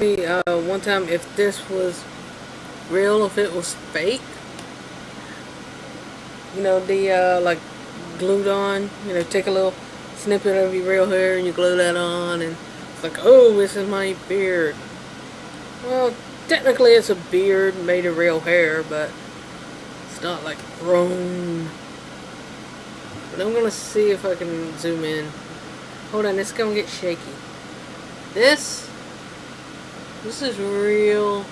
me uh, one time if this was real, if it was fake. You know, the uh, like glued on, you know, take a little snippet of your real hair and you glue that on and it's like, oh, this is my beard. Well, technically it's a beard made of real hair, but it's not like grown. But I'm gonna see if I can zoom in. Hold on, it's gonna get shaky. This this is real.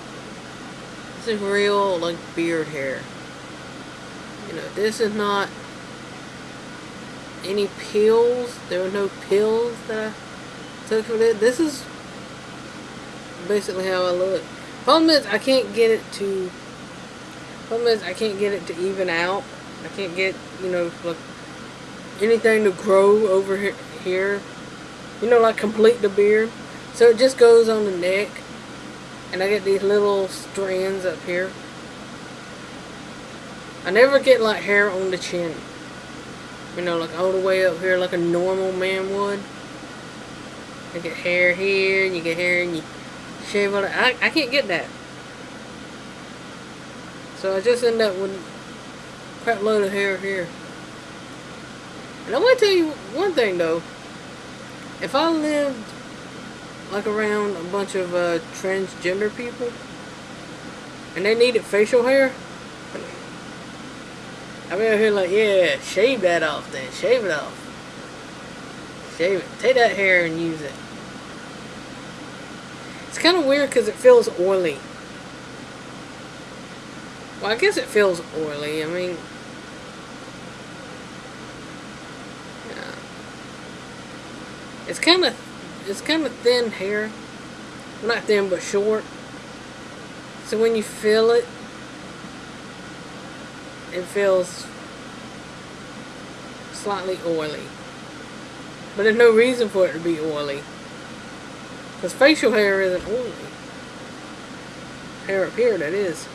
This is real, like, beard hair. You know, this is not any pills. There were no pills that I took for this. This is basically how I look. Problem is, I can't get it to... Problem is, I can't get it to even out. I can't get, you know, like, anything to grow over here. You know, like, complete the beard. So it just goes on the neck. And I get these little strands up here. I never get like hair on the chin. You know, like all the way up here like a normal man would. You get hair here, and you get hair, and you shave it. I, I can't get that. So I just end up with crap load of hair here. And I'm going to tell you one thing though. If I lived like around a bunch of uh, transgender people? And they needed facial hair? I'm out here like yeah shave that off then. Shave it off. Shave it. Take that hair and use it. It's kind of weird because it feels oily. Well I guess it feels oily. I mean yeah. it's kind of it's kind of thin hair. Not thin, but short. So when you feel it, it feels slightly oily. But there's no reason for it to be oily. Because facial hair isn't oily. Hair up here, that is.